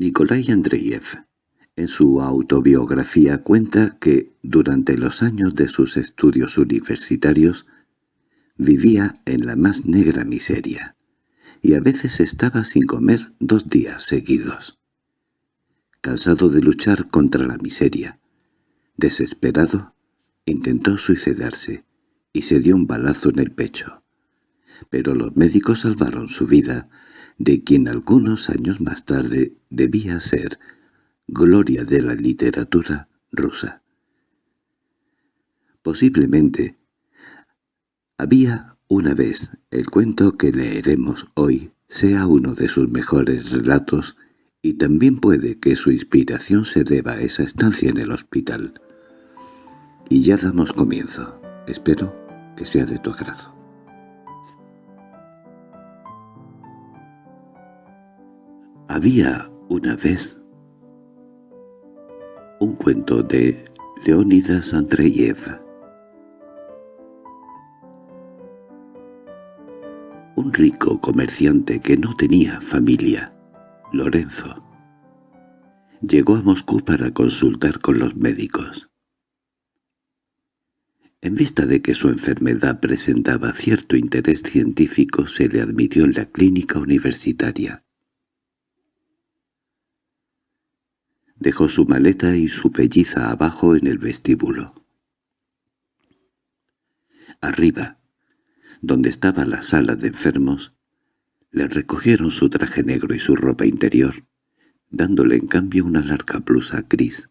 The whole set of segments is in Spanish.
Nikolai Andreyev, en su autobiografía cuenta que, durante los años de sus estudios universitarios, vivía en la más negra miseria, y a veces estaba sin comer dos días seguidos. Cansado de luchar contra la miseria, desesperado, intentó suicidarse y se dio un balazo en el pecho. Pero los médicos salvaron su vida de quien algunos años más tarde debía ser gloria de la literatura rusa. Posiblemente había una vez el cuento que leeremos hoy sea uno de sus mejores relatos y también puede que su inspiración se deba a esa estancia en el hospital. Y ya damos comienzo. Espero que sea de tu agrado. Había una vez un cuento de Leónidas Andreyev. Un rico comerciante que no tenía familia, Lorenzo, llegó a Moscú para consultar con los médicos. En vista de que su enfermedad presentaba cierto interés científico, se le admitió en la clínica universitaria. Dejó su maleta y su pelliza abajo en el vestíbulo. Arriba, donde estaba la sala de enfermos, le recogieron su traje negro y su ropa interior, dándole en cambio una larga blusa gris,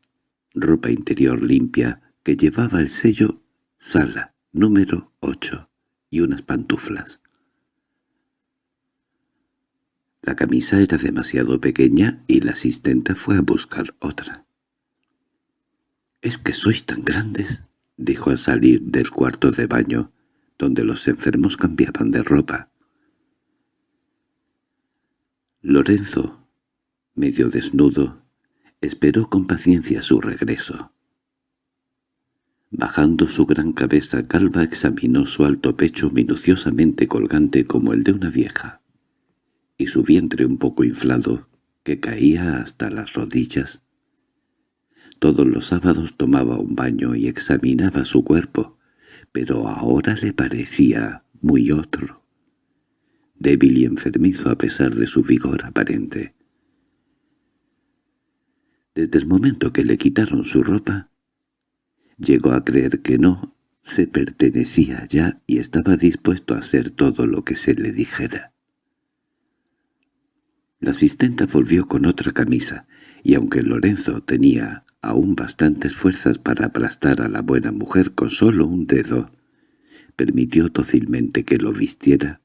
ropa interior limpia que llevaba el sello «Sala número 8» y unas pantuflas. La camisa era demasiado pequeña y la asistente fue a buscar otra. —¿Es que sois tan grandes? —dijo al salir del cuarto de baño, donde los enfermos cambiaban de ropa. Lorenzo, medio desnudo, esperó con paciencia su regreso. Bajando su gran cabeza calva examinó su alto pecho minuciosamente colgante como el de una vieja y su vientre un poco inflado, que caía hasta las rodillas. Todos los sábados tomaba un baño y examinaba su cuerpo, pero ahora le parecía muy otro, débil y enfermizo a pesar de su vigor aparente. Desde el momento que le quitaron su ropa, llegó a creer que no se pertenecía ya y estaba dispuesto a hacer todo lo que se le dijera. La asistenta volvió con otra camisa, y aunque Lorenzo tenía aún bastantes fuerzas para aplastar a la buena mujer con solo un dedo, permitió dócilmente que lo vistiera,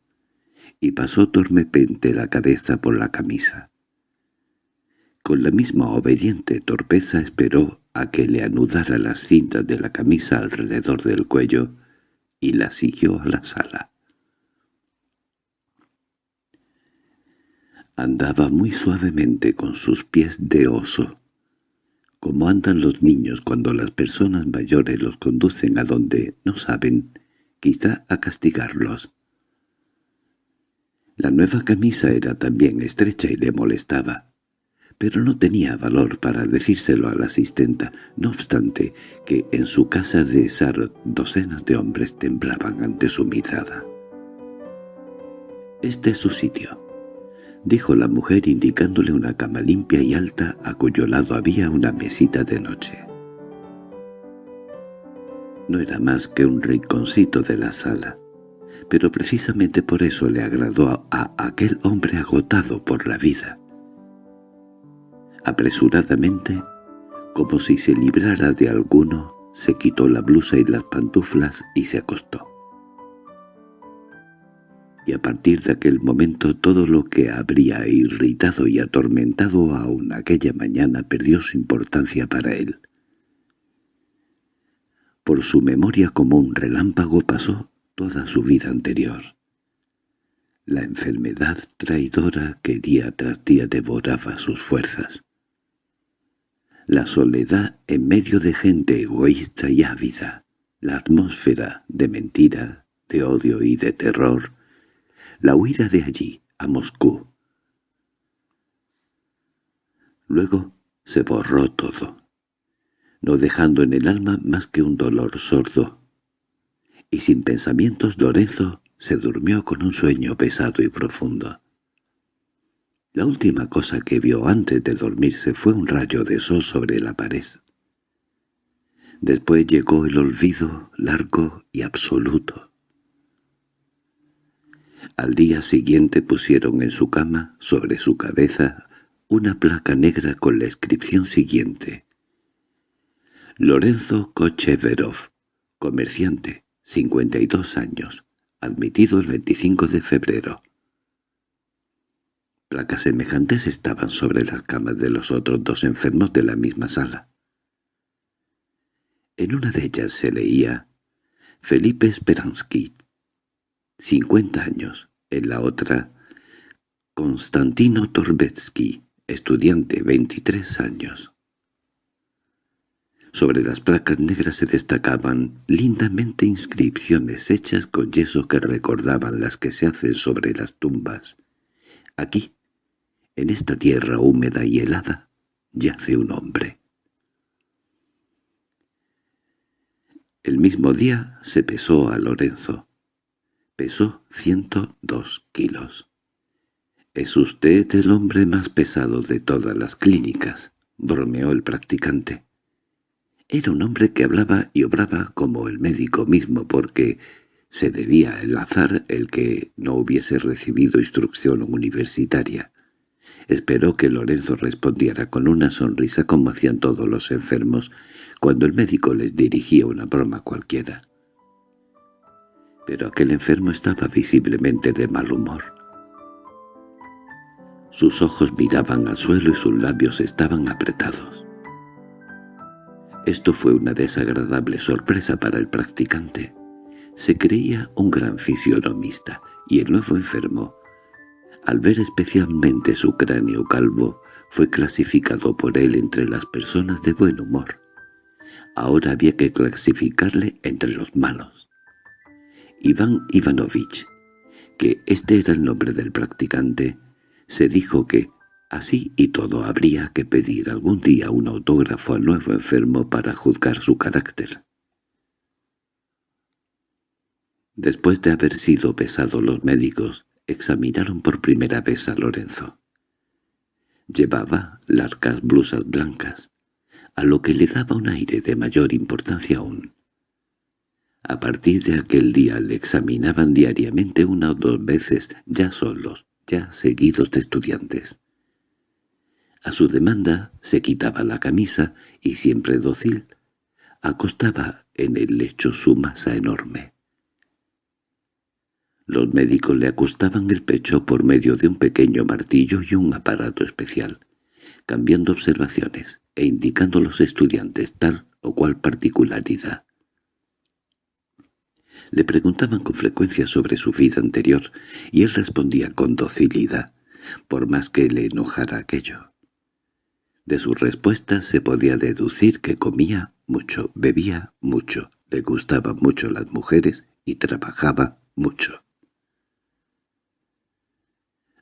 y pasó tormepente la cabeza por la camisa. Con la misma obediente torpeza esperó a que le anudara las cintas de la camisa alrededor del cuello y la siguió a la sala. Andaba muy suavemente con sus pies de oso, como andan los niños cuando las personas mayores los conducen a donde no saben, quizá a castigarlos. La nueva camisa era también estrecha y le molestaba, pero no tenía valor para decírselo a la asistenta, no obstante que en su casa de Sar docenas de hombres temblaban ante su mirada. «Este es su sitio», dijo la mujer indicándole una cama limpia y alta a cuyo lado había una mesita de noche. No era más que un rinconcito de la sala, pero precisamente por eso le agradó a, aquel hombre agotado por la vida. Apresuradamente, como si se librara de alguno, se quitó la blusa y las pantuflas y se acostó y a partir de aquel momento todo lo que habría irritado y atormentado aún aquella mañana perdió su importancia para él. Por su memoria como un relámpago pasó toda su vida anterior. La enfermedad traidora que día tras día devoraba sus fuerzas. La soledad en medio de gente egoísta y ávida. La atmósfera de mentira, de odio y de terror la huida de allí, a Moscú. Luego se borró todo, no dejando en el alma más que un dolor sordo. Y sin pensamientos Lorenzo se durmió con un sueño pesado y profundo. La última cosa que vio antes de dormirse fue un rayo de sol sobre la pared. Después llegó el olvido largo y absoluto. Al día siguiente pusieron en su cama, sobre su cabeza, una placa negra con la inscripción siguiente. Lorenzo Kocheverov, comerciante, 52 años, admitido el 25 de febrero. Placas semejantes estaban sobre las camas de los otros dos enfermos de la misma sala. En una de ellas se leía Felipe Speransky, 50 años. En la otra, Konstantino Torbetsky, estudiante, 23 años. Sobre las placas negras se destacaban lindamente inscripciones hechas con yeso que recordaban las que se hacen sobre las tumbas. Aquí, en esta tierra húmeda y helada, yace un hombre. El mismo día se pesó a Lorenzo. Pesó ciento dos kilos. —Es usted el hombre más pesado de todas las clínicas —bromeó el practicante. Era un hombre que hablaba y obraba como el médico mismo porque se debía el azar el que no hubiese recibido instrucción universitaria. Esperó que Lorenzo respondiera con una sonrisa como hacían todos los enfermos cuando el médico les dirigía una broma cualquiera pero aquel enfermo estaba visiblemente de mal humor. Sus ojos miraban al suelo y sus labios estaban apretados. Esto fue una desagradable sorpresa para el practicante. Se creía un gran fisionomista, y el nuevo enfermo, al ver especialmente su cráneo calvo, fue clasificado por él entre las personas de buen humor. Ahora había que clasificarle entre los malos. Iván Ivanovich, que este era el nombre del practicante, se dijo que, así y todo, habría que pedir algún día un autógrafo al nuevo enfermo para juzgar su carácter. Después de haber sido pesados los médicos, examinaron por primera vez a Lorenzo. Llevaba largas blusas blancas, a lo que le daba un aire de mayor importancia aún. A partir de aquel día le examinaban diariamente una o dos veces, ya solos, ya seguidos de estudiantes. A su demanda se quitaba la camisa y siempre dócil, acostaba en el lecho su masa enorme. Los médicos le acostaban el pecho por medio de un pequeño martillo y un aparato especial, cambiando observaciones e indicando a los estudiantes tal o cual particularidad. Le preguntaban con frecuencia sobre su vida anterior, y él respondía con docilidad, por más que le enojara aquello. De sus respuestas se podía deducir que comía mucho, bebía mucho, le gustaban mucho las mujeres y trabajaba mucho.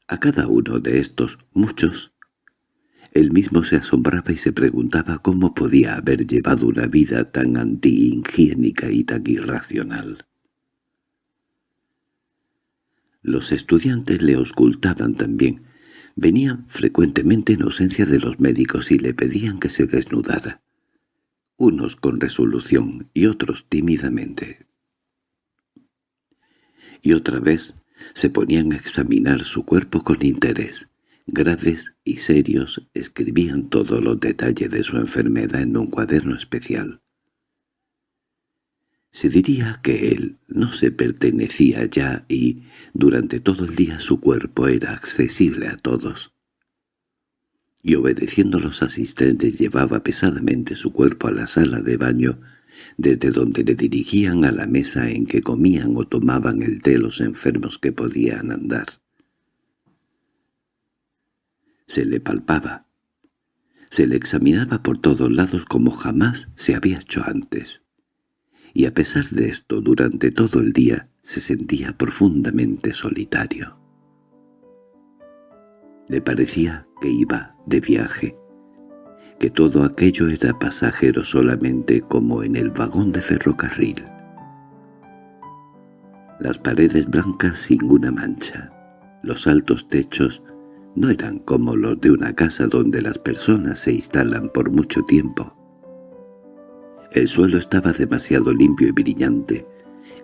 A cada uno de estos muchos, él mismo se asombraba y se preguntaba cómo podía haber llevado una vida tan antihigiénica y tan irracional. Los estudiantes le auscultaban también. Venían frecuentemente en ausencia de los médicos y le pedían que se desnudara. Unos con resolución y otros tímidamente. Y otra vez se ponían a examinar su cuerpo con interés. Graves y serios escribían todos los detalles de su enfermedad en un cuaderno especial. Se diría que él no se pertenecía ya y, durante todo el día su cuerpo era accesible a todos. Y obedeciendo a los asistentes llevaba pesadamente su cuerpo a la sala de baño, desde donde le dirigían a la mesa en que comían o tomaban el té los enfermos que podían andar. Se le palpaba. Se le examinaba por todos lados como jamás se había hecho antes y a pesar de esto durante todo el día se sentía profundamente solitario. Le parecía que iba de viaje, que todo aquello era pasajero solamente como en el vagón de ferrocarril. Las paredes blancas sin una mancha, los altos techos no eran como los de una casa donde las personas se instalan por mucho tiempo. El suelo estaba demasiado limpio y brillante,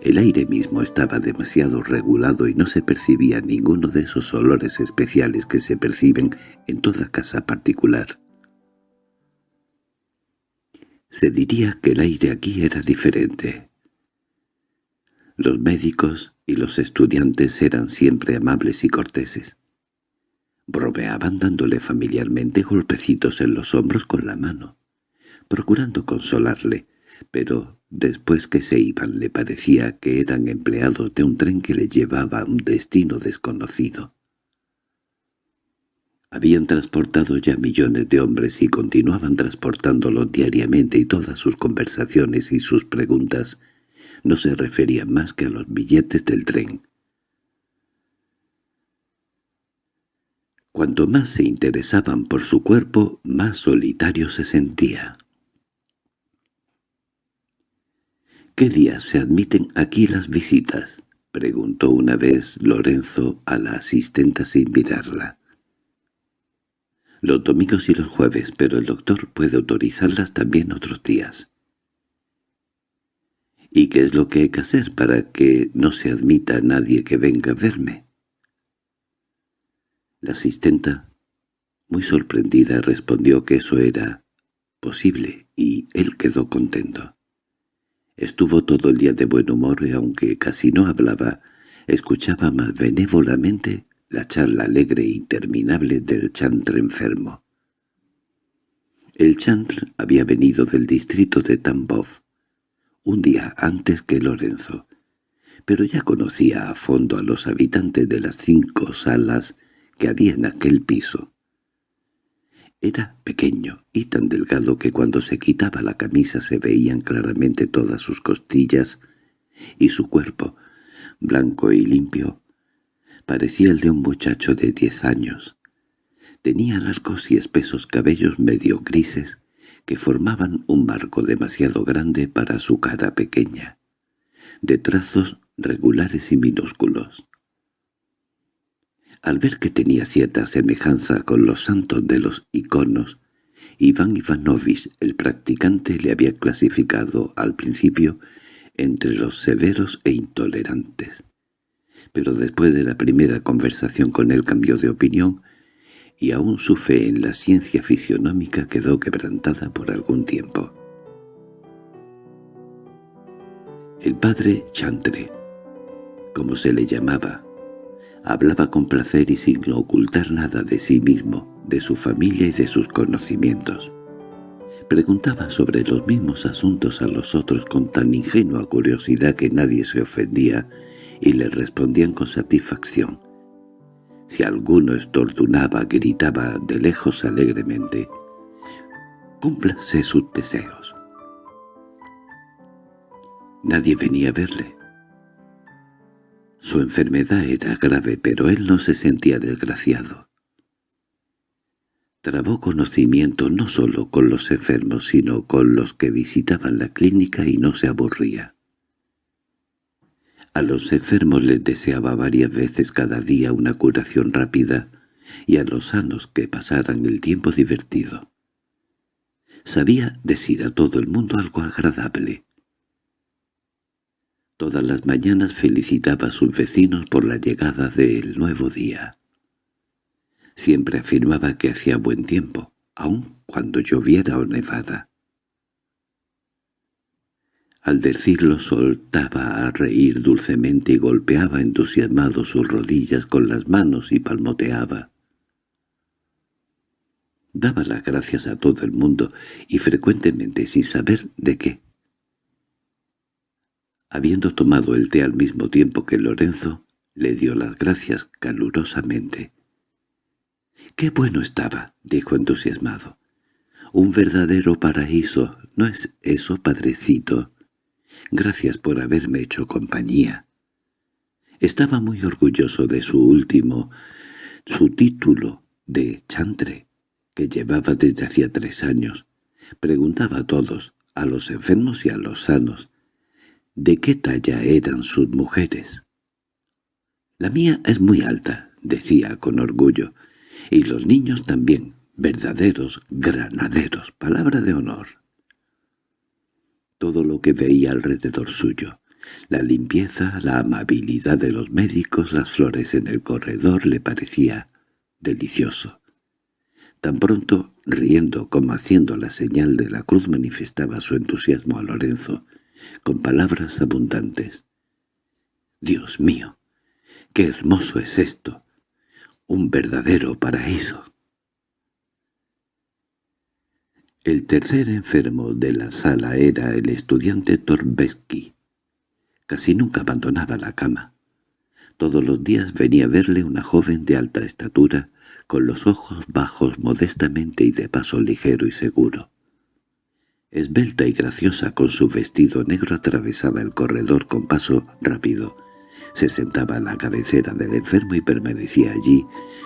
el aire mismo estaba demasiado regulado y no se percibía ninguno de esos olores especiales que se perciben en toda casa particular. Se diría que el aire aquí era diferente. Los médicos y los estudiantes eran siempre amables y corteses. Bromeaban dándole familiarmente golpecitos en los hombros con la mano, procurando consolarle, pero después que se iban le parecía que eran empleados de un tren que le llevaba a un destino desconocido. Habían transportado ya millones de hombres y continuaban transportándolos diariamente y todas sus conversaciones y sus preguntas no se referían más que a los billetes del tren. Cuanto más se interesaban por su cuerpo, más solitario se sentía. —¿Qué días se admiten aquí las visitas? —preguntó una vez Lorenzo a la asistenta sin mirarla. —Los domingos y los jueves, pero el doctor puede autorizarlas también otros días. —¿Y qué es lo que hay que hacer para que no se admita a nadie que venga a verme? La asistenta, muy sorprendida, respondió que eso era posible, y él quedó contento. Estuvo todo el día de buen humor y aunque casi no hablaba, escuchaba más benévolamente la charla alegre e interminable del chantre enfermo. El chantre había venido del distrito de Tambov, un día antes que Lorenzo, pero ya conocía a fondo a los habitantes de las cinco salas que había en aquel piso. Era pequeño y tan delgado que cuando se quitaba la camisa se veían claramente todas sus costillas y su cuerpo, blanco y limpio, parecía el de un muchacho de diez años. Tenía largos y espesos cabellos medio grises que formaban un marco demasiado grande para su cara pequeña, de trazos regulares y minúsculos. Al ver que tenía cierta semejanza con los santos de los iconos, Iván Ivanovich, el practicante, le había clasificado al principio entre los severos e intolerantes. Pero después de la primera conversación con él cambió de opinión y aún su fe en la ciencia fisionómica quedó quebrantada por algún tiempo. El padre Chantre, como se le llamaba, Hablaba con placer y sin ocultar nada de sí mismo, de su familia y de sus conocimientos. Preguntaba sobre los mismos asuntos a los otros con tan ingenua curiosidad que nadie se ofendía y le respondían con satisfacción. Si alguno estornudaba, gritaba de lejos alegremente, «Cúmplase sus deseos». Nadie venía a verle. Su enfermedad era grave, pero él no se sentía desgraciado. Trabó conocimiento no solo con los enfermos, sino con los que visitaban la clínica y no se aburría. A los enfermos les deseaba varias veces cada día una curación rápida y a los sanos que pasaran el tiempo divertido. Sabía decir a todo el mundo algo agradable, Todas las mañanas felicitaba a sus vecinos por la llegada del nuevo día. Siempre afirmaba que hacía buen tiempo, aun cuando lloviera o nevara. Al decirlo soltaba a reír dulcemente y golpeaba entusiasmado sus rodillas con las manos y palmoteaba. Daba las gracias a todo el mundo y frecuentemente sin saber de qué. Habiendo tomado el té al mismo tiempo que Lorenzo, le dio las gracias calurosamente. —¡Qué bueno estaba! —dijo entusiasmado. —Un verdadero paraíso, ¿no es eso, padrecito? Gracias por haberme hecho compañía. Estaba muy orgulloso de su último, su título de chantre, que llevaba desde hacía tres años. Preguntaba a todos, a los enfermos y a los sanos, de qué talla eran sus mujeres. «La mía es muy alta», decía con orgullo, «y los niños también, verdaderos granaderos, palabra de honor». Todo lo que veía alrededor suyo, la limpieza, la amabilidad de los médicos, las flores en el corredor, le parecía delicioso. Tan pronto, riendo como haciendo la señal de la cruz, manifestaba su entusiasmo a Lorenzo, con palabras abundantes. «¡Dios mío! ¡Qué hermoso es esto! ¡Un verdadero paraíso!» El tercer enfermo de la sala era el estudiante Torbesky. Casi nunca abandonaba la cama. Todos los días venía a verle una joven de alta estatura, con los ojos bajos modestamente y de paso ligero y seguro. Esbelta y graciosa con su vestido negro atravesaba el corredor con paso rápido. Se sentaba a la cabecera del enfermo y permanecía allí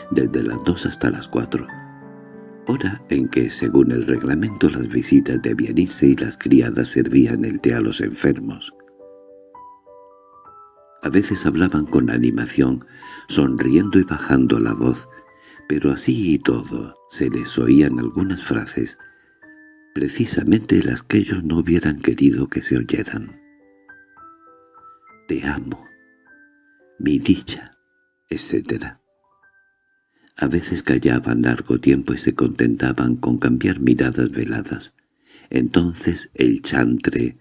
desde las dos hasta las cuatro. Hora en que, según el reglamento, las visitas debían irse y las criadas servían el té a los enfermos. A veces hablaban con animación, sonriendo y bajando la voz, pero así y todo se les oían algunas frases, precisamente las que ellos no hubieran querido que se oyeran. «Te amo», «mi dicha», etc. A veces callaban largo tiempo y se contentaban con cambiar miradas veladas. Entonces el chantre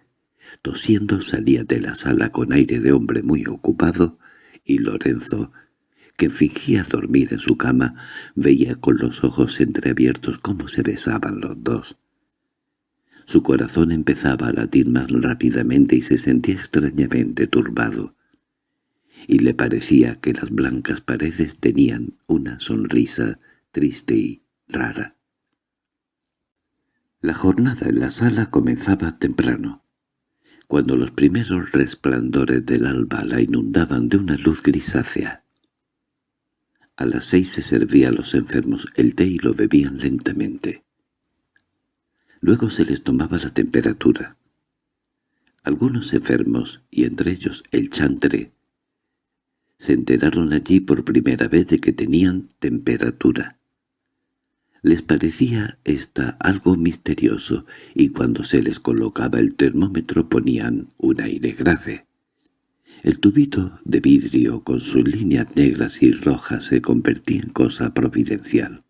Tosiendo salía de la sala con aire de hombre muy ocupado, y Lorenzo, que fingía dormir en su cama, veía con los ojos entreabiertos cómo se besaban los dos. Su corazón empezaba a latir más rápidamente y se sentía extrañamente turbado, y le parecía que las blancas paredes tenían una sonrisa triste y rara. La jornada en la sala comenzaba temprano cuando los primeros resplandores del alba la inundaban de una luz grisácea. A las seis se servía a los enfermos el té y lo bebían lentamente. Luego se les tomaba la temperatura. Algunos enfermos, y entre ellos el chantre, se enteraron allí por primera vez de que tenían temperatura. Les parecía esta algo misterioso, y cuando se les colocaba el termómetro ponían un aire grave. El tubito de vidrio con sus líneas negras y rojas se convertía en cosa providencial.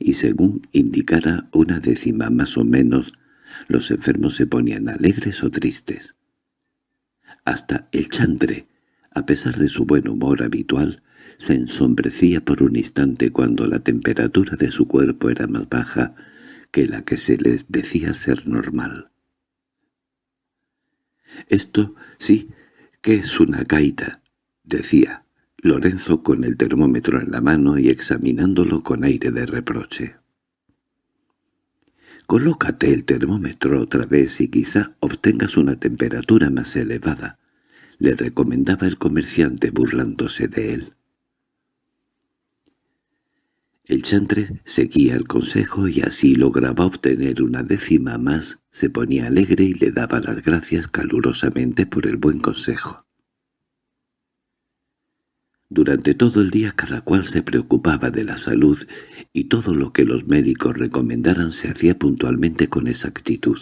Y según indicara una décima más o menos, los enfermos se ponían alegres o tristes. Hasta el chandre, a pesar de su buen humor habitual, se ensombrecía por un instante cuando la temperatura de su cuerpo era más baja que la que se les decía ser normal. «Esto sí que es una gaita», decía Lorenzo con el termómetro en la mano y examinándolo con aire de reproche. «Colócate el termómetro otra vez y quizá obtengas una temperatura más elevada», le recomendaba el comerciante burlándose de él. El chantre seguía el consejo y así lograba obtener una décima más, se ponía alegre y le daba las gracias calurosamente por el buen consejo. Durante todo el día cada cual se preocupaba de la salud y todo lo que los médicos recomendaran se hacía puntualmente con exactitud.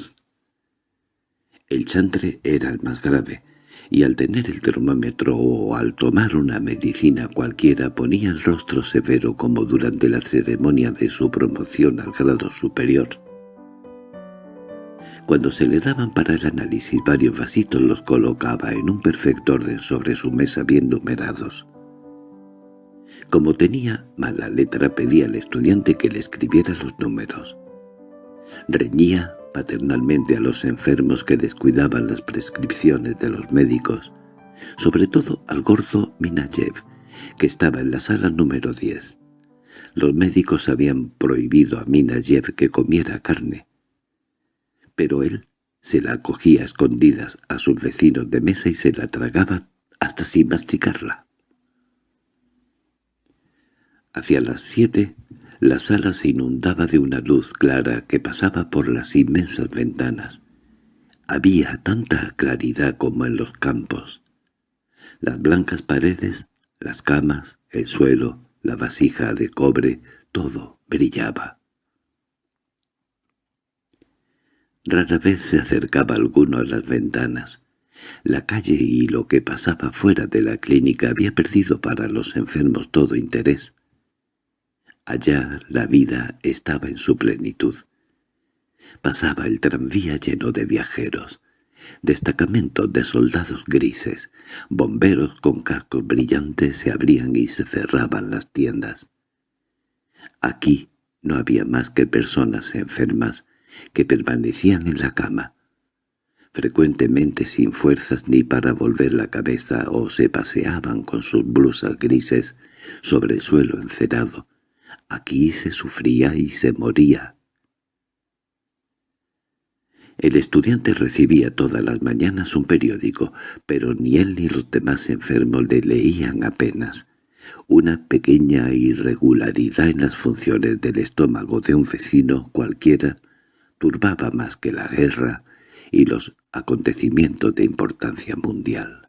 El chantre era el más grave, y al tener el termómetro o al tomar una medicina cualquiera ponía el rostro severo como durante la ceremonia de su promoción al grado superior. Cuando se le daban para el análisis varios vasitos los colocaba en un perfecto orden sobre su mesa bien numerados. Como tenía mala letra pedía al estudiante que le escribiera los números. Reñía paternalmente a los enfermos que descuidaban las prescripciones de los médicos, sobre todo al gordo Minayev, que estaba en la sala número 10. Los médicos habían prohibido a Minayev que comiera carne, pero él se la acogía a escondidas a sus vecinos de mesa y se la tragaba hasta sin masticarla. Hacia las siete La sala se inundaba de una luz clara que pasaba por las inmensas ventanas. Había tanta claridad como en los campos. Las blancas paredes, las camas, el suelo, la vasija de cobre, todo brillaba. Rara vez se acercaba alguno a las ventanas. La calle y lo que pasaba fuera de la clínica había perdido para los enfermos todo interés. Allá la vida estaba en su plenitud. Pasaba el tranvía lleno de viajeros, destacamentos de soldados grises, bomberos con cascos brillantes se abrían y se cerraban las tiendas. Aquí no había más que personas enfermas que permanecían en la cama, frecuentemente sin fuerzas ni para volver la cabeza o se paseaban con sus blusas grises sobre el suelo encerado. Aquí se sufría y se moría. El estudiante recibía todas las mañanas un periódico, pero ni él ni los demás enfermos le leían apenas. Una pequeña irregularidad en las funciones del estómago de un vecino cualquiera turbaba más que la guerra y los acontecimientos de importancia mundial.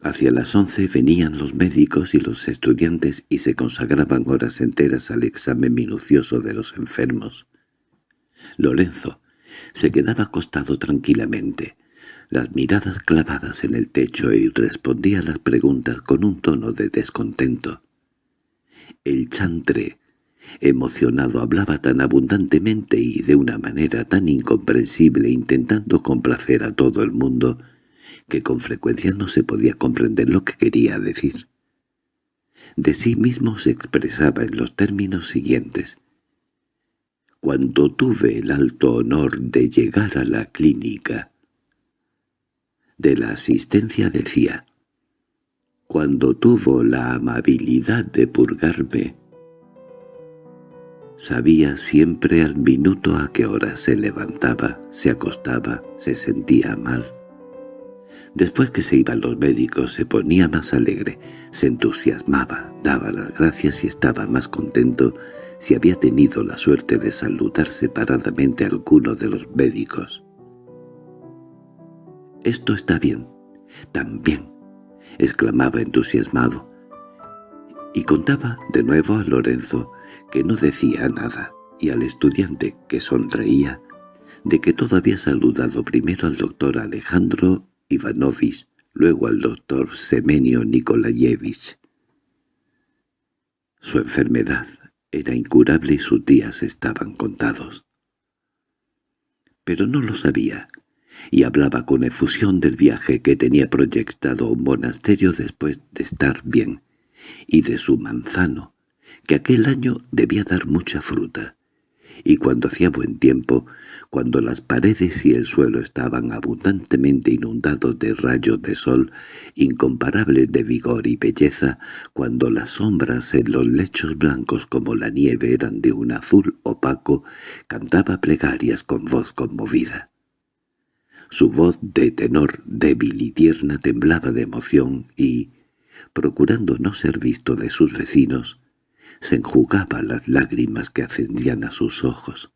Hacia las once venían los médicos y los estudiantes y se consagraban horas enteras al examen minucioso de los enfermos. Lorenzo se quedaba acostado tranquilamente, las miradas clavadas en el techo y respondía a las preguntas con un tono de descontento. El chantre, emocionado, hablaba tan abundantemente y de una manera tan incomprensible intentando complacer a todo el mundo que con frecuencia no se podía comprender lo que quería decir. De sí mismo se expresaba en los términos siguientes. Cuando tuve el alto honor de llegar a la clínica, de la asistencia decía, «Cuando tuvo la amabilidad de purgarme, sabía siempre al minuto a qué hora se levantaba, se acostaba, se sentía mal. Después que se iban los médicos se ponía más alegre, se entusiasmaba, daba las gracias y estaba más contento si había tenido la suerte de saludar separadamente a alguno de los médicos. «Esto está bien, también», exclamaba entusiasmado. Y contaba de nuevo a Lorenzo, que no decía nada, y al estudiante, que sonreía, de que todo había saludado primero al doctor Alejandro Ivanovich, luego al doctor Semenio Nikolayevich. Su enfermedad era incurable y sus días estaban contados. Pero no lo sabía, y hablaba con efusión del viaje que tenía proyectado un monasterio después de estar bien, y de su manzano, que aquel año debía dar mucha fruta, y cuando hacía buen tiempo, cuando las paredes y el suelo estaban abundantemente inundados de rayos de sol incomparables de vigor y belleza, cuando las sombras en los lechos blancos como la nieve eran de un azul opaco, cantaba plegarias con voz conmovida. Su voz de tenor débil y tierna temblaba de emoción y, procurando no ser visto de sus vecinos, se enjugaba las lágrimas que ascendían a sus ojos.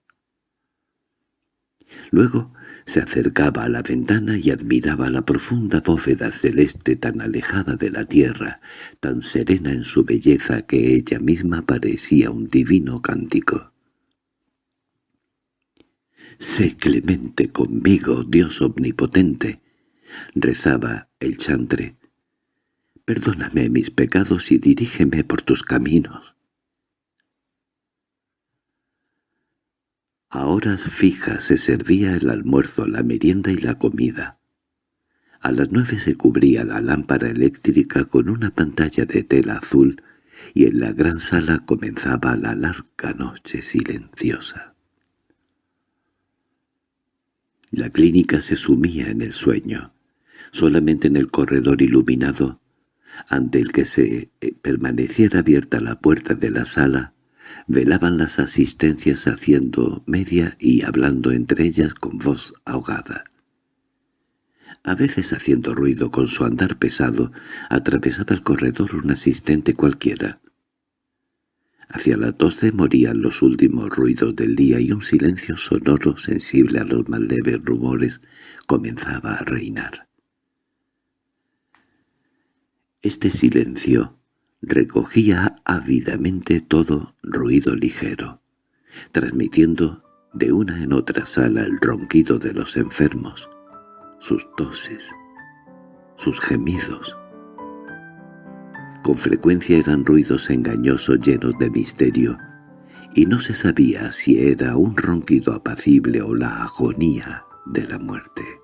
Luego se acercaba a la ventana y admiraba la profunda bóveda celeste tan alejada de la tierra, tan serena en su belleza que ella misma parecía un divino cántico. «Sé clemente conmigo, Dios omnipotente», rezaba el chantre. «Perdóname mis pecados y dirígeme por tus caminos». A horas fijas se servía el almuerzo, la merienda y la comida. A las nueve se cubría la lámpara eléctrica con una pantalla de tela azul y en la gran sala comenzaba la larga noche silenciosa. La clínica se sumía en el sueño. Solamente en el corredor iluminado, ante el que se eh, permaneciera abierta la puerta de la sala, Velaban las asistencias haciendo media y hablando entre ellas con voz ahogada. A veces haciendo ruido con su andar pesado, atravesaba el corredor un asistente cualquiera. Hacia las doce morían los últimos ruidos del día y un silencio sonoro sensible a los más leves rumores comenzaba a reinar. Este silencio recogía ávidamente todo ruido ligero, transmitiendo de una en otra sala el ronquido de los enfermos, sus toses, sus gemidos, con frecuencia eran ruidos engañosos llenos de misterio, y no se sabía si era un ronquido apacible o la agonía de la muerte.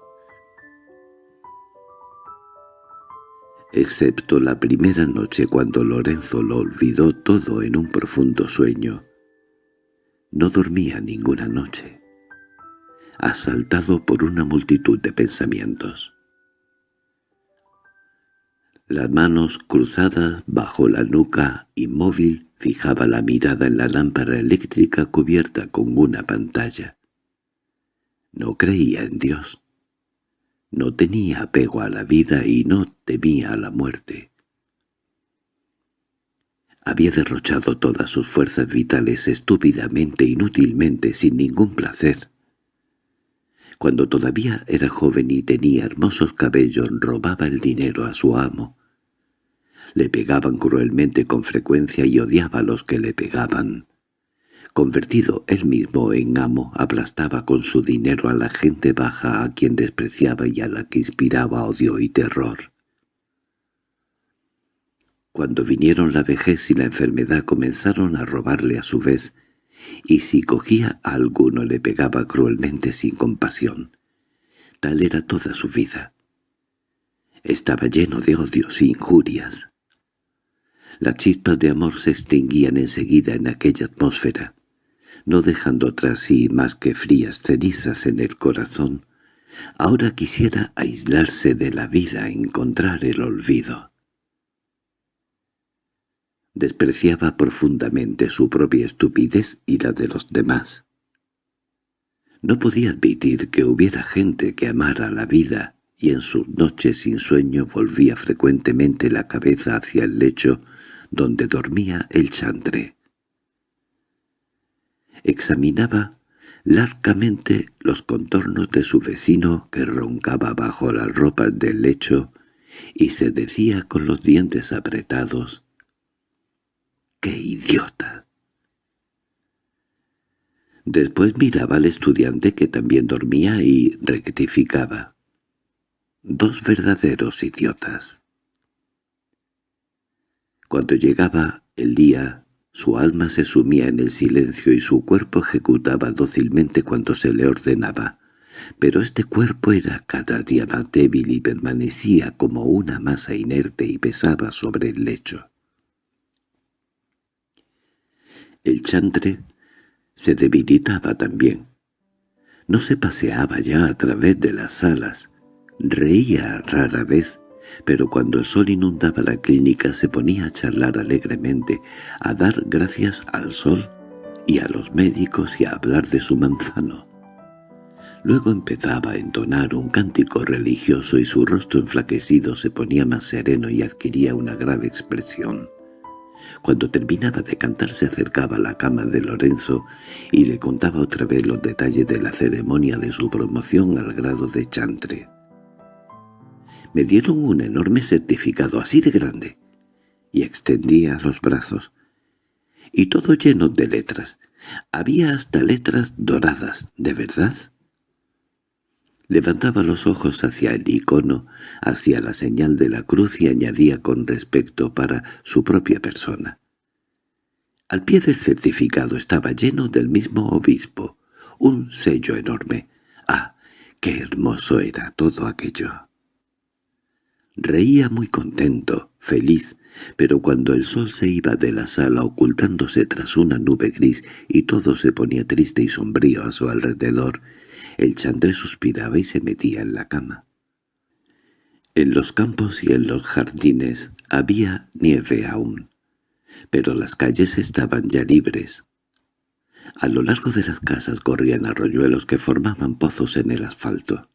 Excepto la primera noche cuando Lorenzo lo olvidó todo en un profundo sueño, no dormía ninguna noche, asaltado por una multitud de pensamientos. Las manos cruzadas bajo la nuca, inmóvil, fijaba la mirada en la lámpara eléctrica cubierta con una pantalla. No creía en Dios. No tenía apego a la vida y no temía a la muerte. Había derrochado todas sus fuerzas vitales estúpidamente, inútilmente, sin ningún placer. Cuando todavía era joven y tenía hermosos cabellos, robaba el dinero a su amo. Le pegaban cruelmente con frecuencia y odiaba a los que le pegaban. Convertido él mismo en amo, aplastaba con su dinero a la gente baja a quien despreciaba y a la que inspiraba odio y terror. Cuando vinieron la vejez y la enfermedad comenzaron a robarle a su vez, y si cogía a alguno le pegaba cruelmente sin compasión. Tal era toda su vida. Estaba lleno de odios e injurias. Las chispas de amor se extinguían enseguida en aquella atmósfera, no dejando tras sí más que frías cenizas en el corazón. Ahora quisiera aislarse de la vida, encontrar el olvido. Despreciaba profundamente su propia estupidez y la de los demás. No podía admitir que hubiera gente que amara la vida, y en sus noches sin sueño volvía frecuentemente la cabeza hacia el lecho donde dormía el chantre. Examinaba largamente los contornos de su vecino que roncaba bajo las ropas del lecho y se decía con los dientes apretados ¡Qué idiota! Después miraba al estudiante que también dormía y rectificaba. Dos verdaderos idiotas. Cuando llegaba el día, su alma se sumía en el silencio y su cuerpo ejecutaba dócilmente cuanto se le ordenaba. Pero este cuerpo era cada día más débil y permanecía como una masa inerte y pesaba sobre el lecho. El chantre se debilitaba también. No se paseaba ya a través de las salas, reía rara vez, pero cuando el sol inundaba la clínica se ponía a charlar alegremente, a dar gracias al sol y a los médicos y a hablar de su manzano. Luego empezaba a entonar un cántico religioso y su rostro enflaquecido se ponía más sereno y adquiría una grave expresión. Cuando terminaba de cantar se acercaba a la cama de Lorenzo y le contaba otra vez los detalles de la ceremonia de su promoción al grado de chantre. Me dieron un enorme certificado así de grande, y extendía los brazos, y todo lleno de letras. Había hasta letras doradas, ¿de verdad? Levantaba los ojos hacia el icono, hacia la señal de la cruz y añadía con respecto para su propia persona. Al pie del certificado estaba lleno del mismo obispo, un sello enorme. ¡Ah, qué hermoso era todo aquello! Reía muy contento, feliz, pero cuando el sol se iba de la sala ocultándose tras una nube gris y todo se ponía triste y sombrío a su alrededor, el chantre suspiraba y se metía en la cama. En los campos y en los jardines había nieve aún, pero las calles estaban ya libres. A lo largo de las casas corrían arroyuelos que formaban pozos en el asfalto.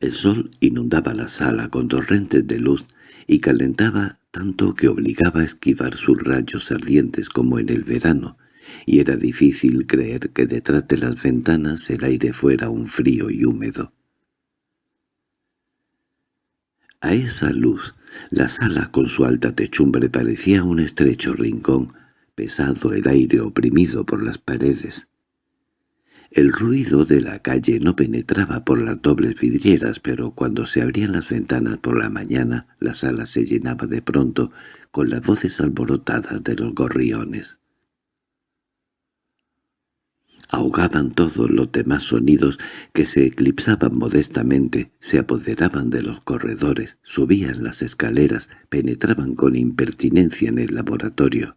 El sol inundaba la sala con torrentes de luz y calentaba tanto que obligaba a esquivar sus rayos ardientes como en el verano, y era difícil creer que detrás de las ventanas el aire fuera un frío y húmedo. A esa luz, la sala con su alta techumbre parecía un estrecho rincón, pesado el aire oprimido por las paredes. El ruido de la calle no penetraba por las dobles vidrieras, pero cuando se abrían las ventanas por la mañana, la sala se llenaba de pronto con las voces alborotadas de los gorriones. Ahogaban todos los demás sonidos que se eclipsaban modestamente, se apoderaban de los corredores, subían las escaleras, penetraban con impertinencia en el laboratorio.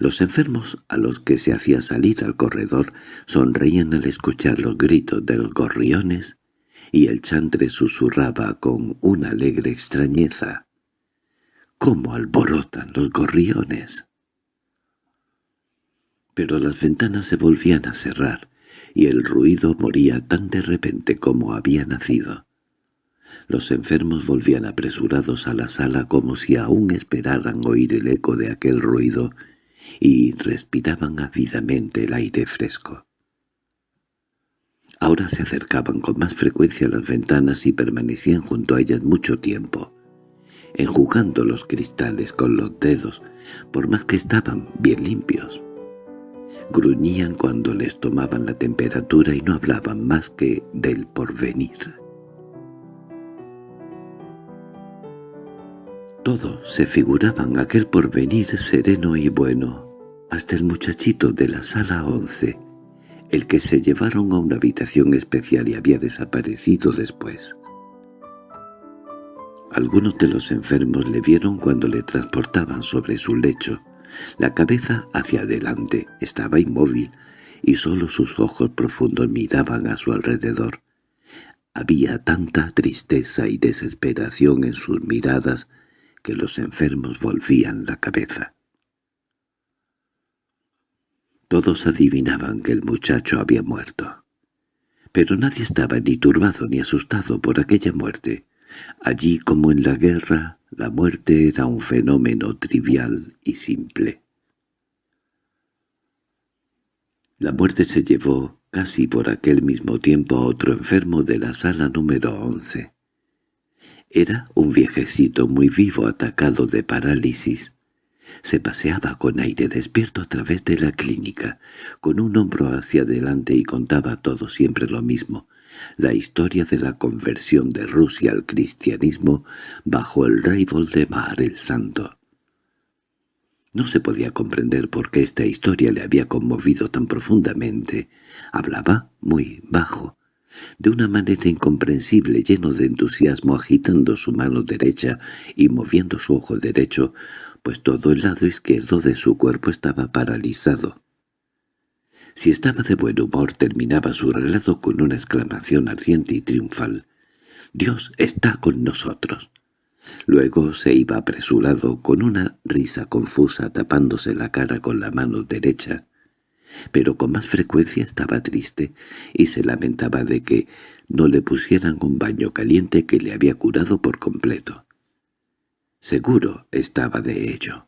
Los enfermos a los que se hacía salir al corredor sonreían al escuchar los gritos de los gorriones y el chantre susurraba con una alegre extrañeza. —¡Cómo alborotan los gorriones! Pero las ventanas se volvían a cerrar y el ruido moría tan de repente como había nacido. Los enfermos volvían apresurados a la sala como si aún esperaran oír el eco de aquel ruido y respiraban ávidamente el aire fresco. Ahora se acercaban con más frecuencia a las ventanas y permanecían junto a ellas mucho tiempo, enjugando los cristales con los dedos, por más que estaban bien limpios. Gruñían cuando les tomaban la temperatura y no hablaban más que del porvenir. Todos se figuraban aquel porvenir sereno y bueno, hasta el muchachito de la sala once, el que se llevaron a una habitación especial y había desaparecido después. Algunos de los enfermos le vieron cuando le transportaban sobre su lecho. La cabeza hacia adelante estaba inmóvil y sólo sus ojos profundos miraban a su alrededor. Había tanta tristeza y desesperación en sus miradas que los enfermos volvían la cabeza. Todos adivinaban que el muchacho había muerto. Pero nadie estaba ni turbado ni asustado por aquella muerte. Allí como en la guerra, la muerte era un fenómeno trivial y simple. La muerte se llevó casi por aquel mismo tiempo a otro enfermo de la sala número once. Era un viejecito muy vivo atacado de parálisis. Se paseaba con aire despierto a través de la clínica, con un hombro hacia adelante y contaba todo siempre lo mismo, la historia de la conversión de Rusia al cristianismo bajo el rey Voldemar el Santo. No se podía comprender por qué esta historia le había conmovido tan profundamente. Hablaba muy bajo, de una manera incomprensible, lleno de entusiasmo, agitando su mano derecha y moviendo su ojo derecho, pues todo el lado izquierdo de su cuerpo estaba paralizado. Si estaba de buen humor, terminaba su relato con una exclamación ardiente y triunfal. «¡Dios está con nosotros!» Luego se iba apresurado con una risa confusa tapándose la cara con la mano derecha pero con más frecuencia estaba triste y se lamentaba de que no le pusieran un baño caliente que le había curado por completo. Seguro estaba de ello.